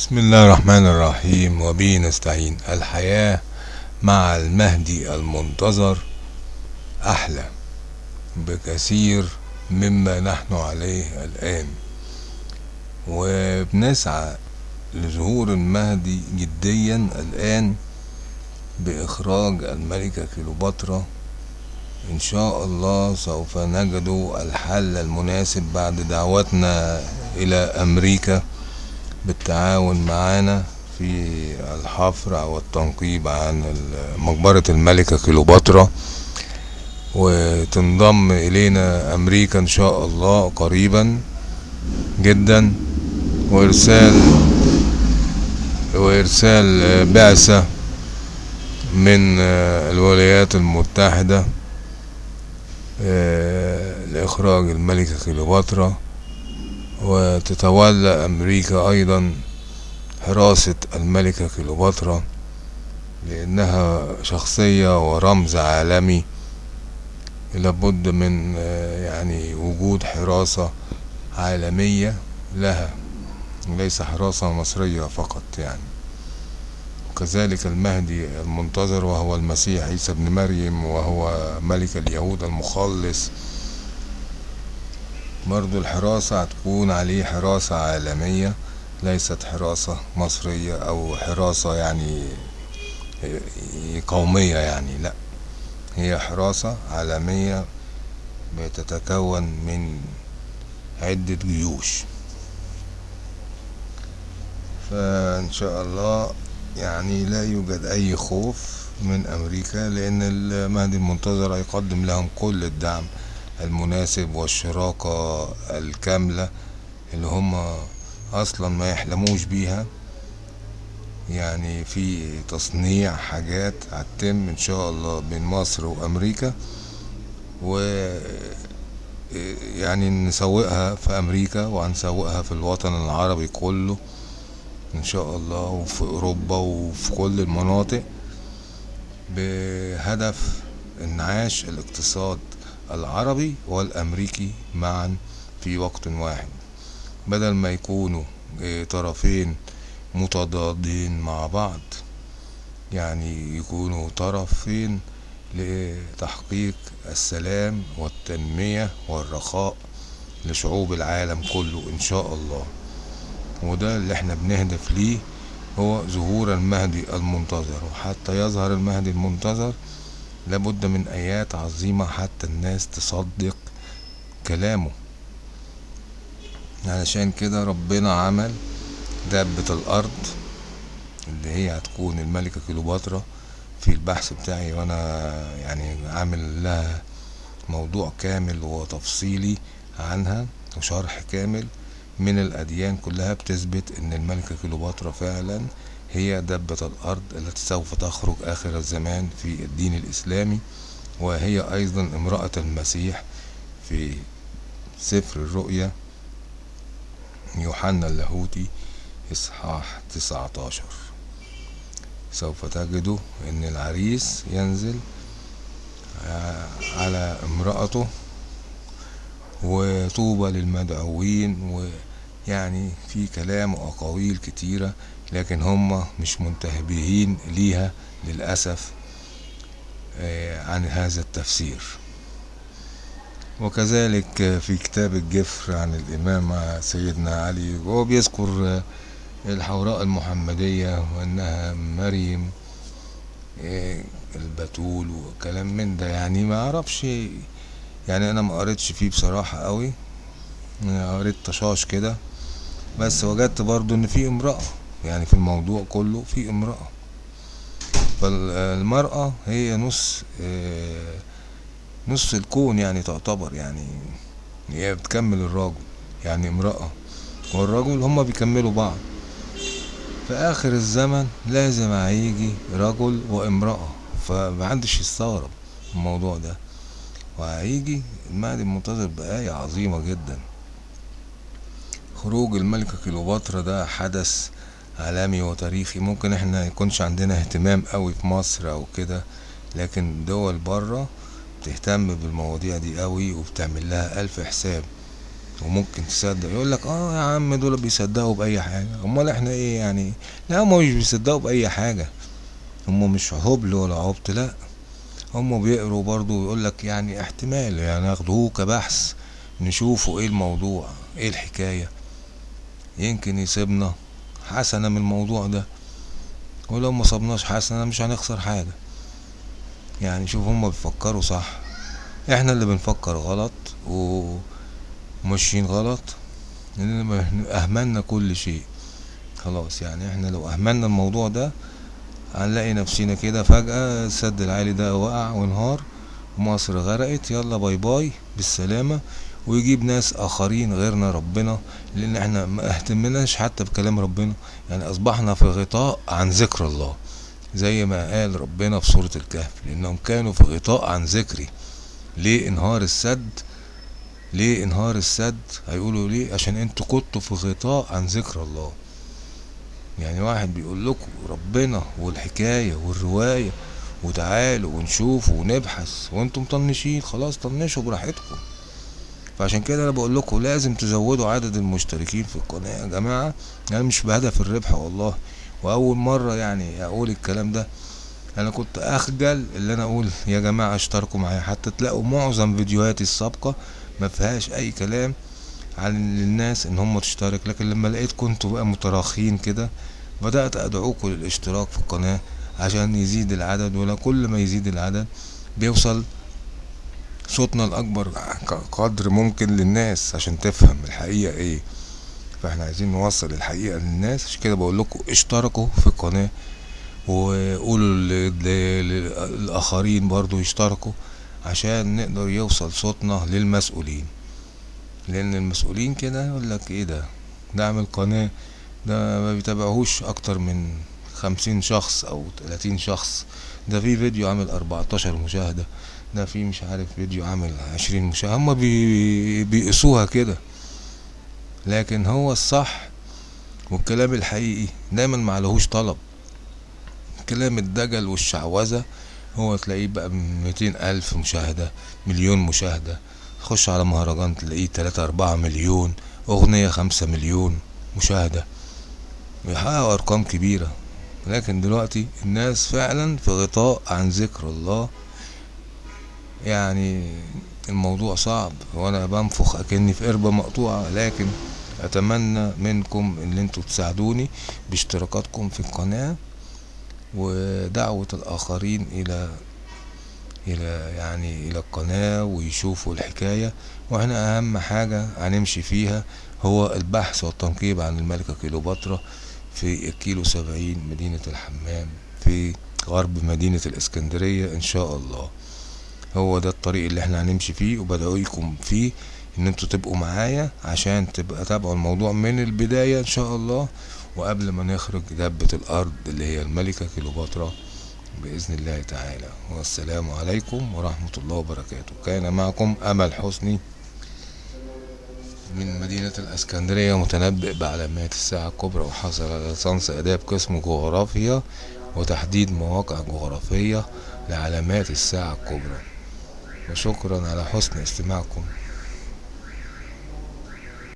بسم الله الرحمن الرحيم وبه نستعين. الحياة مع المهدي المنتظر أحلى بكثير مما نحن عليه الآن. وبنسعى لظهور المهدي جديا الآن بإخراج الملكة كليوباترا. إن شاء الله سوف نجد الحل المناسب بعد دعوتنا إلى أمريكا. بالتعاون معنا في الحفر أو التنقيب عن مقبرة الملكة كليوباترا. وتنضم إلينا أمريكا إن شاء الله قريبا جدا. وإرسال وإرسال بعثة من الولايات المتحدة لإخراج الملكة كليوباترا. وتتولى أمريكا أيضا حراسة الملكة كليوباترا لأنها شخصية ورمز عالمي. لابد من يعني وجود حراسة عالمية لها ليس حراسة مصرية فقط يعني. وكذلك المهدي المنتظر وهو المسيح عيسى ابن مريم وهو ملك اليهود المخلص. برضو الحراسة هتكون عليه حراسة عالمية. ليست حراسة مصرية أو حراسة يعني قومية يعني لا. هي حراسة عالمية بتتكون من عدة جيوش. فإن شاء الله يعني لا يوجد أي خوف من أمريكا لأن المهدي المنتظر هيقدم لهم كل الدعم المناسب والشراكة الكاملة اللي هم أصلا ما يحلموش بيها. يعني في تصنيع حاجات هتتم إن شاء الله بين مصر وأمريكا و يعني نسوقها في أمريكا وهنسوقها في الوطن العربي كله إن شاء الله وفي أوروبا وفي كل المناطق بهدف إنعاش الاقتصاد العربي والأمريكي معا في وقت واحد. بدل ما يكونوا طرفين متضادين مع بعض. يعني يكونوا طرفين لتحقيق السلام والتنمية والرخاء لشعوب العالم كله إن شاء الله. وده اللي إحنا بنهدف ليه هو ظهور المهدي المنتظر. وحتى يظهر المهدي المنتظر لابد من آيات عظيمة حتى الناس تصدق كلامه. علشان كده ربنا عمل دابة الأرض اللي هي هتكون الملكة كليوباترا في البحث بتاعي وأنا يعني عامل لها موضوع كامل وتفصيلي عنها وشرح كامل من الأديان كلها بتثبت إن الملكة كليوباترا فعلا هي دبة الأرض التي سوف تخرج آخر الزمان في الدين الإسلامي. وهي أيضا امرأة المسيح في سفر الرؤيا يوحنا اللاهوتي إصحاح تسعتاشر. سوف تجدوا إن العريس ينزل على امرأته وطوبى للمدعوين ويعني في كلام وأقاويل كتيرة لكن هم مش منتبهين ليها للأسف عن هذا التفسير. وكذلك في كتاب الجفر عن الإمام سيدنا علي وهو بيذكر الحوراء المحمدية وأنها مريم البتول وكلام من ده. يعني ما أعرفش يعني أنا ما قريتش فيه بصراحة قوي. قريت طشاش كده بس وجدت برضو إن في امرأة يعني في الموضوع كله في امرأة. فالمرأة هي نص نص الكون يعني تعتبر يعني هي بتكمل الراجل يعني امرأة والرجل هما بيكملوا بعض. في آخر الزمن لازم هيجي رجل وامرأة فمحدش يستغرب الموضوع ده. وهيجي المهدي المنتظر بآية عظيمة جدا. خروج الملكة كليوباترا ده حدث عالمي وتاريخي. ممكن إحنا يكونش عندنا اهتمام قوي في مصر أو كده لكن دول بره بتهتم بالمواضيع دي قوي وبتعمل لها ألف حساب وممكن تصدق. يقول لك آه يا عم دول بيصدقوا بأي حاجة. أمال إحنا إيه يعني؟ لا هم مش بيصدقوا بأي حاجة. هم مش هبل ولا عبط لا. هم بيقروا برضو ويقول لك يعني احتمال يعني ياخدوه كبحث نشوفوا إيه الموضوع إيه الحكاية. يمكن يسيبنا حسنة من الموضوع ده. ولو ما صبناش حسنة مش هنخسر حاجة. يعني شوف هما بيفكروا صح. إحنا اللي بنفكر غلط وماشيين غلط. لأن أهملنا كل شيء. خلاص يعني إحنا لو أهملنا الموضوع ده هنلاقي نفسنا كده فجأة السد العالي ده وقع وانهار مصر غرقت. يلا باي باي بالسلامة. ويجيب ناس آخرين غيرنا ربنا لأن إحنا ما اهتمناش حتى بكلام ربنا. يعني أصبحنا في غطاء عن ذكر الله. زي ما قال ربنا في سورة الكهف لأنهم كانوا في غطاء عن ذكري. ليه انهار السد؟ ليه انهار السد؟ هيقولوا ليه؟ عشان أنتوا كنتوا في غطاء عن ذكر الله. يعني واحد بيقول لكم ربنا والحكاية والرواية وتعالوا ونشوف ونبحث وأنتم مطنشين خلاص طنشوا براحتكم. فعشان كده أنا بقول لكم لازم تزودوا عدد المشتركين في القناة يا جماعة. أنا مش بهدف الربح والله. وأول مرة يعني أقول الكلام ده أنا كنت أخجل اللي أنا أقول يا جماعة اشتركوا معايا. حتى تلاقوا معظم فيديوهاتي السابقة ما فيهاش أي كلام عن الناس إن هم تشترك. لكن لما لقيت كنتوا بقى متراخين كده بدأت ادعوكم للاشتراك في القناة عشان يزيد العدد. ولا كل ما يزيد العدد بيوصل صوتنا الأكبر قدر ممكن للناس عشان تفهم الحقيقة إيه. فاحنا عايزين نوصل الحقيقة للناس. عشان كده بقول لكم اشتركوا في القناة وقولوا للآخرين برضو يشتركوا عشان نقدر يوصل صوتنا للمسؤولين. لأن المسؤولين كده يقول لك إيه ده؟ ده عامل قناة ده ما بيتابعهوش أكتر من خمسين شخص أو تلاتين شخص. ده في فيديو عامل أربعتاشر مشاهدة ده في مش عارف فيديو عامل عشرين مشاهدة. هما بي بيقيسوها كده. لكن هو الصح والكلام الحقيقي دايما معلهوش طلب. كلام الدجل والشعوذة هو تلاقيه بقى ميتين ألف مشاهدة مليون مشاهدة. تخش على مهرجان تلاقيه تلاتة أربعة مليون أغنية خمسة مليون مشاهدة. بيحققوا أرقام كبيرة. لكن دلوقتي الناس فعلا في غطاء عن ذكر الله يعني الموضوع صعب. وأنا بنفخ اكني في قربة مقطوعة لكن اتمنى منكم ان أنتوا تساعدوني باشتراكاتكم في القناة ودعوة الاخرين إلى إلى يعني إلى القناة ويشوفوا الحكاية. وإحنا اهم حاجة هنمشي فيها هو البحث والتنقيب عن الملكة كيلوباترا في الكيلو سبعين مدينة الحمام في غرب مدينة الإسكندرية إن شاء الله. هو ده الطريق اللي إحنا هنمشي فيه وبدعوكم فيه إن أنتوا تبقوا معايا عشان تبقى تابعوا الموضوع من البداية إن شاء الله. وقبل ما نخرج دبة الأرض اللي هي الملكة كيلوباترا بإذن الله تعالى. والسلام عليكم ورحمة الله وبركاته. كان معكم أمل حسني من مدينة الأسكندرية متنبئ بعلامات الساعة الكبرى وحصل على ليسانس آداب قسم جغرافيا وتحديد مواقع جغرافية لعلامات الساعة الكبرى. وشكرا على حسن استماعكم.